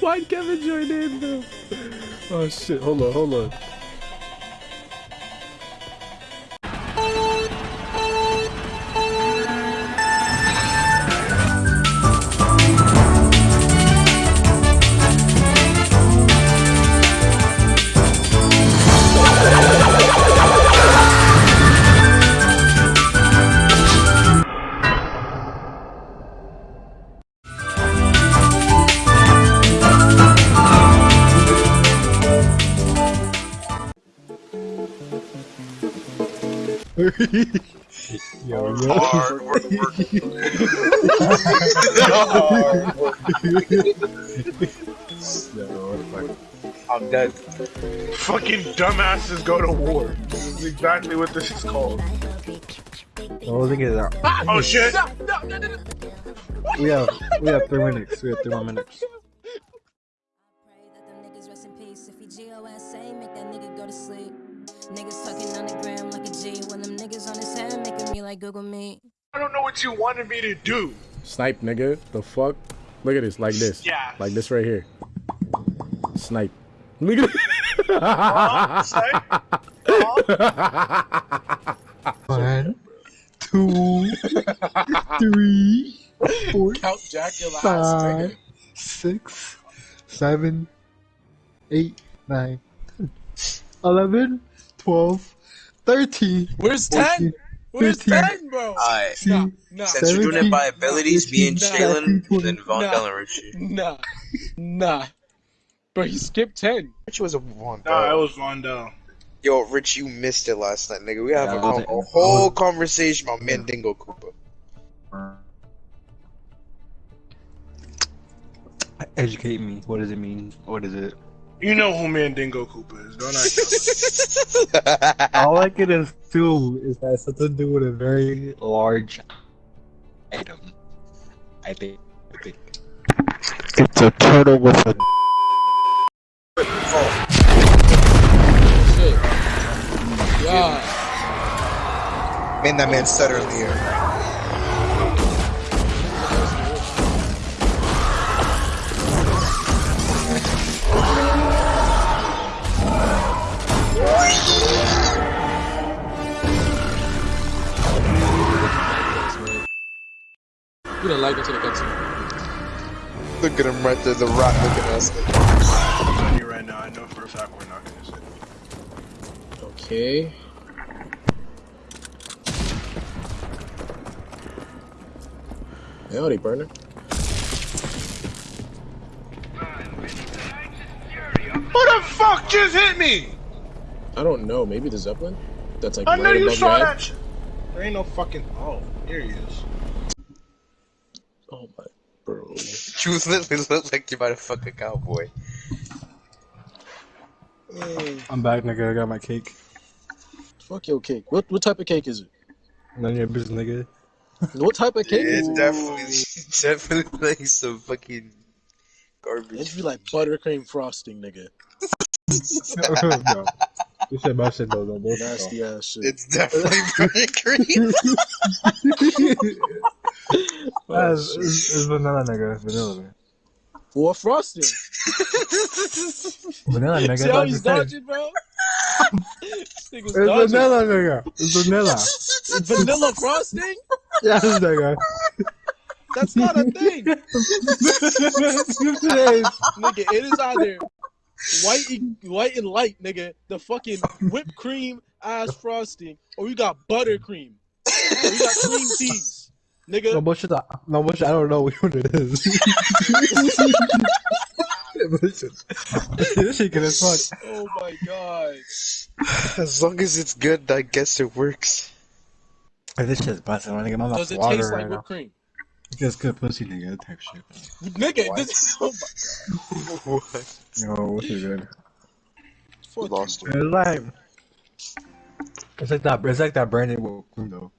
Why Kevin join in though? Oh shit! Hold on, hold on. Yo, yo. Hard work, work. Yo, fuck. I'm dead. Fucking dumbasses go to war. This is exactly what this is called. Oh, look at that. Oh shit! We have we have three minutes. We have three more minutes. Pray that them niggas rest in peace. If he G-O-S-A, make that nigga go to sleep. Niggas talking on the gram like a G. When them niggas on his head, making me like Google Meet. I don't know what you wanted me to do. Snipe, nigga. The fuck? Look at this, like this. Yeah. Like this right here. Snipe. Look at Huh? Say? Huh? One, two, three, four, Count Jack your last five, six, seven, eight, nine, ten, eleven, twelve, thirteen. Where's 10? Where's 15, 10, bro? Alright, Nah, nah, since we're doing it by abilities, me and 17, Jalen, then Von Nah. Bell and Richie. nah, nah. Bro, he skipped 10. Richie was a Von Nah, it was Vondell. Yo, Rich, you missed it last night, nigga. We have Yeah, a, I a whole conversation about Mandingo Cooper. Educate me. What does it mean? What is it? You know who Mandingo Cooper is, don't I? All I can assume is that it's something to do with a very large item. I think. I think. It's a turtle with a. Shit. Yeah. Man, that man stutter in You didn't like it to the cutscene. Look at him right there, the rock looking at us. I'm telling you right now, I know for a fact we're not gonna sit. Okay. Howdy, burner. Who the fuck just hit me? I don't know. Maybe the Zeppelin? That's like I right know you saw that. There ain't no fucking. Oh, here he is. Oh my, bro. You literally look like you're about to fuck a cowboy. I'm back, nigga. I got my cake. Fuck your cake. What what type of cake is it? None of your business, nigga. What type of cake It's it? definitely, definitely like some fucking garbage. It'd be like buttercream frosting, nigga. no. You said my shit though, though. Bullshit, though. Nasty ass shit. It's definitely buttercream. It's, it's, it's vanilla, nigga. Vanilla, man. Or frosting. Vanilla, nigga. See how he's you said. dodging, bro? It's dodging. vanilla, nigga. It's vanilla. It's vanilla frosting? yes, nigga. That's not a thing. Yes. nigga, it is either white and, white and light, nigga, the fucking whipped cream ass frosting, or you got buttercream, or you got cream cheese, No bullshit. I- No bullshit. I don't know which one it is. This shit good as fuck. Oh my god. as long as it's good, I guess it works. Hey, this shit's busting. I get my mouth Does it water taste like whipped cream? It's good pussy, nigga. That type shit. Nigga, this is. oh my what? Yo, what's it good? fuck Lost It's like, it's like that. It's like that brand name with cream though.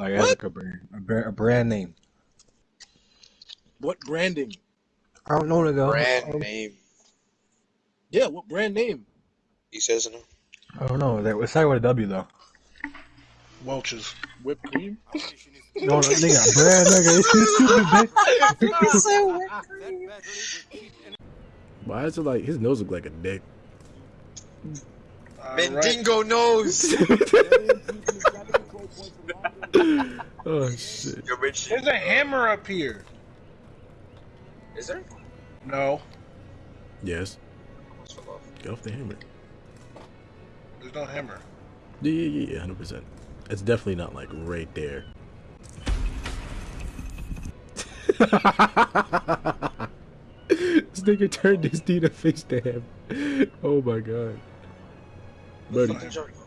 Like it's What? like a brand, a brand, a brand name. What branding? I don't know, nigga. Brand um, name. Yeah, what brand name? He says no. I don't know. That- It's like with a W though. Welch's. Whipped cream. No, no, nigga, bread, nigga. It's stupid, bitch. Why is it like his nose look like a dick? Alright. Mandingo nose. Oh shit. Yo, Rich. There's a hammer up here. Is there? No, Yes. Get off the hammer. there's no hammer. Yeah, yeah, yeah, hundred percent. It's definitely not like right there. this nigga turned his knee to face to him. Oh my god. Buddy, There's no hammer.